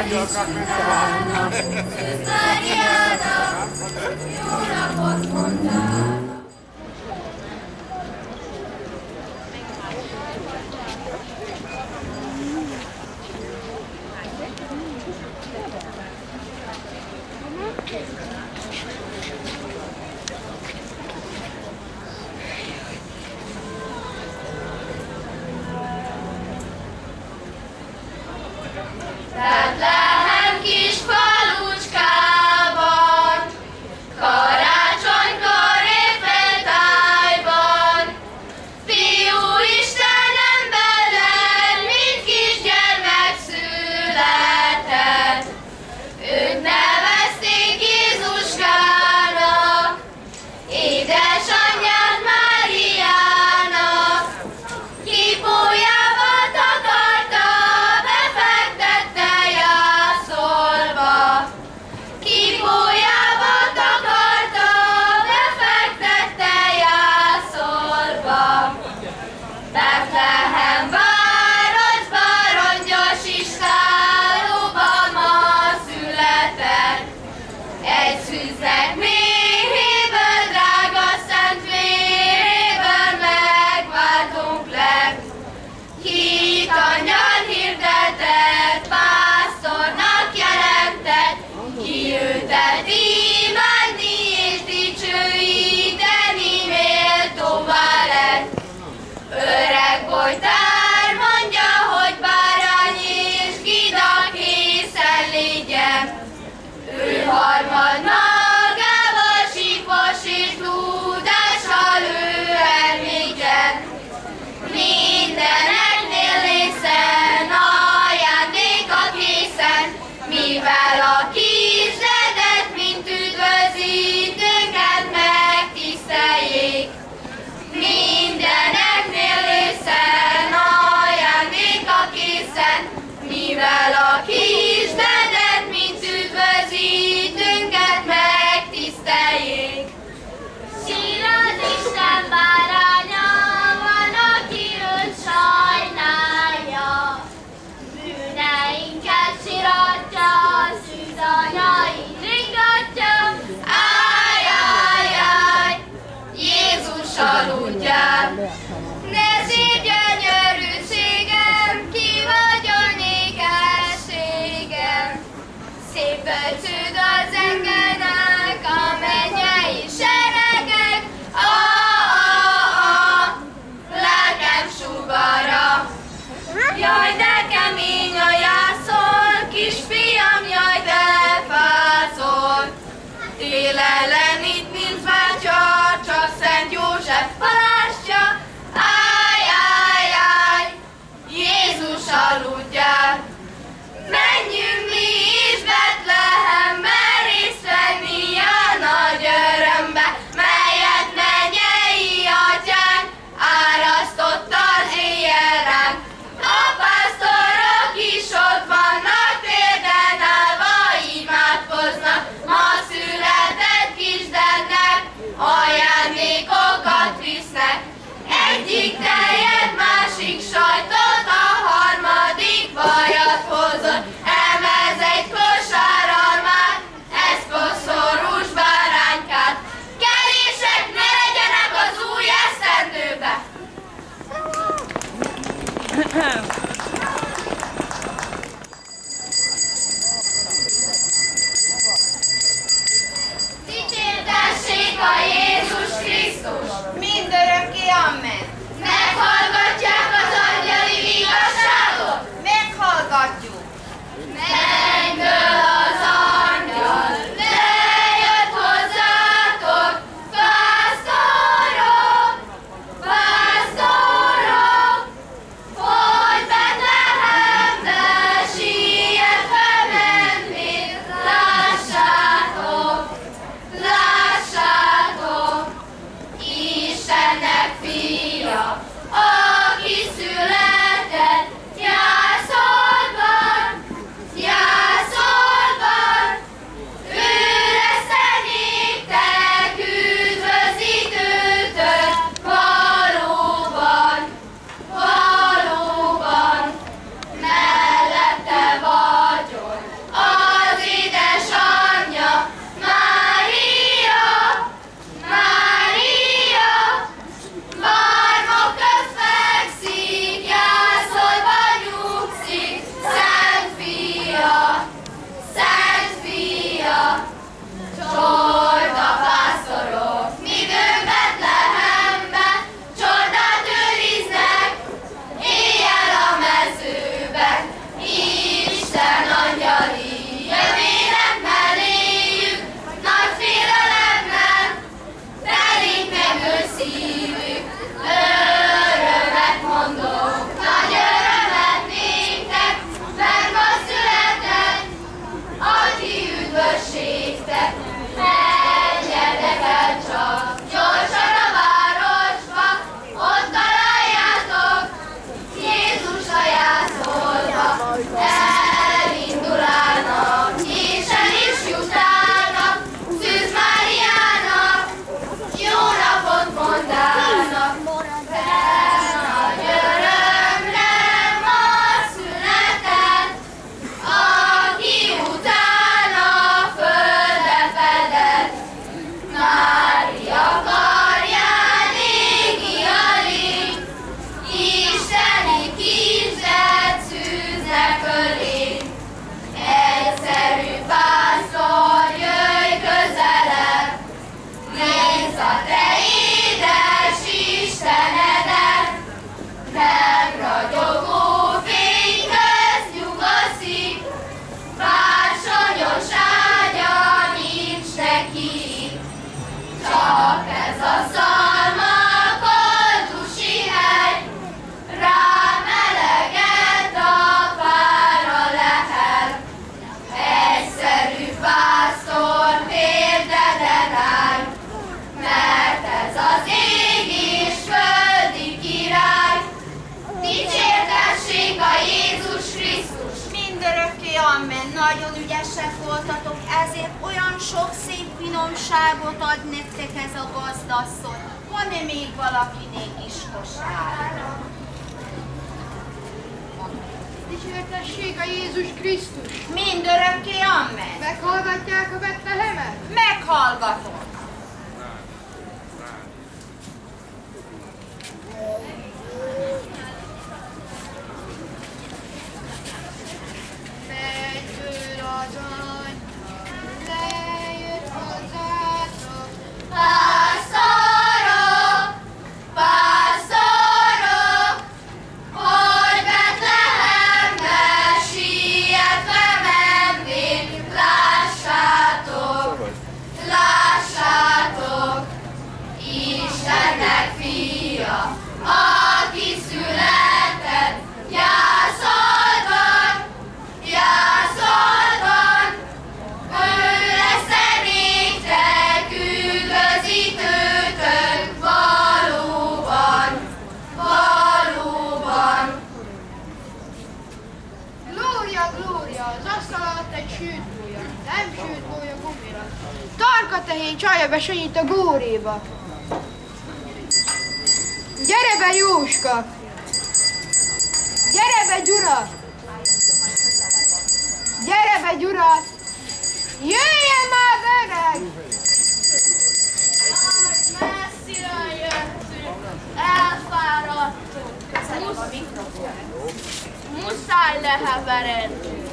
És a dicsúrának, Máriának, jó Cherokee. Sok szép finomságot ad nektek ez a gazdasszony. Van-e még valakinél is kosár? Dicsértessék a Jézus Krisztus! Mindörökké Amen. Meghallgatják a Betlehemet? Meghallgatom. Megtől az anyja, tehén csalja be sanyit a góréba. Gyere be Jóska! Gyere be Gyura! Gyere be Gyura! Jöjjön már öreg! Messzire jöttünk, elfáradtunk. Muszáj leheveredni.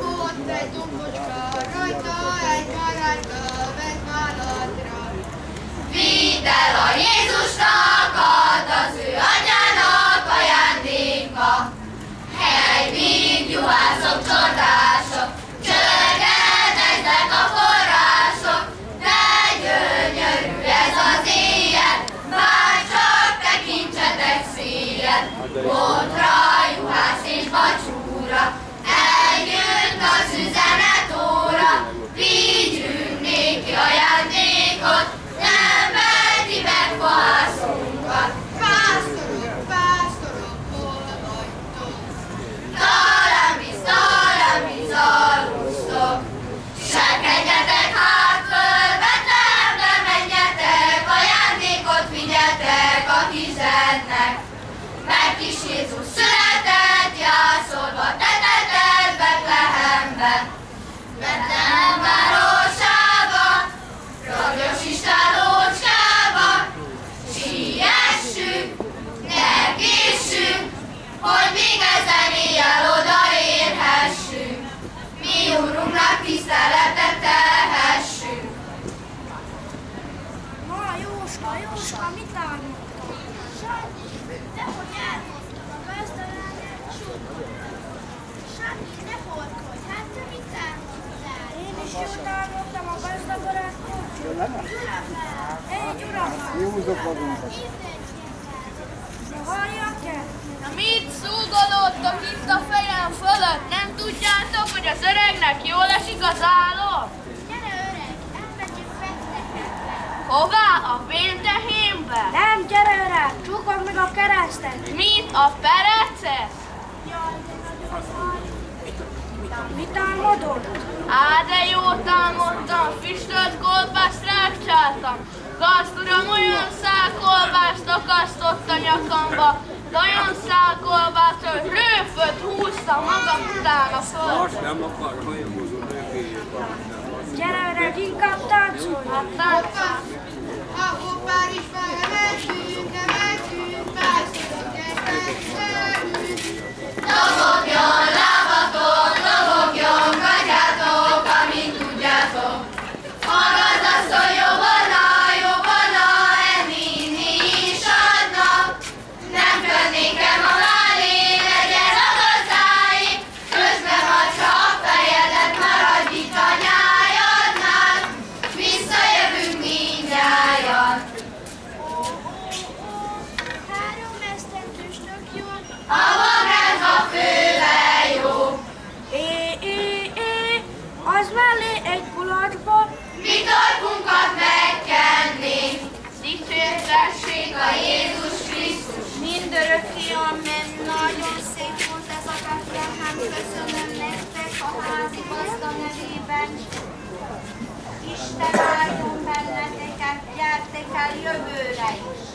Ott egy dombocska, rajta egy maradka, vett válladra. Vidd el a Jézusnak, add az ő anyának ajándéka. Hely, mind juhászok, csordások, csörgedeznek a források, de gyönyörű ez az éjjel, bár csak tekintsetek széjjel. Botra, juhász és bacsúra, Józok magunkat. Na mit szúgolódtok itt a fejem fölött? Nem tudjátok, hogy az öregnek jól esik az álom? Gyere öreg, elmegyünk. Hová? A véltehénbe? Nem, gyere öreg, csukod meg a keresztet. Mit? A perecet? Jaj, de nagyon vagy. Mit álmodod? Á, de jót álmodtam, füstölt kolbászt rákcsáltam. Gazd uram, olyan szál kolbászt akasztott a nyakamba, de olyan szál kolbászt, hogy rőföt húztam magam utána föl. Azt nem akar, őkéjét. Gyere öreg, inkább táncolj. Hát táncolj. A felemeltünk, emeltünk, Dopo viola Köszönöm nektek a házi gazda nevében. Isten áldjon benneteket, gyertek el jövőre is.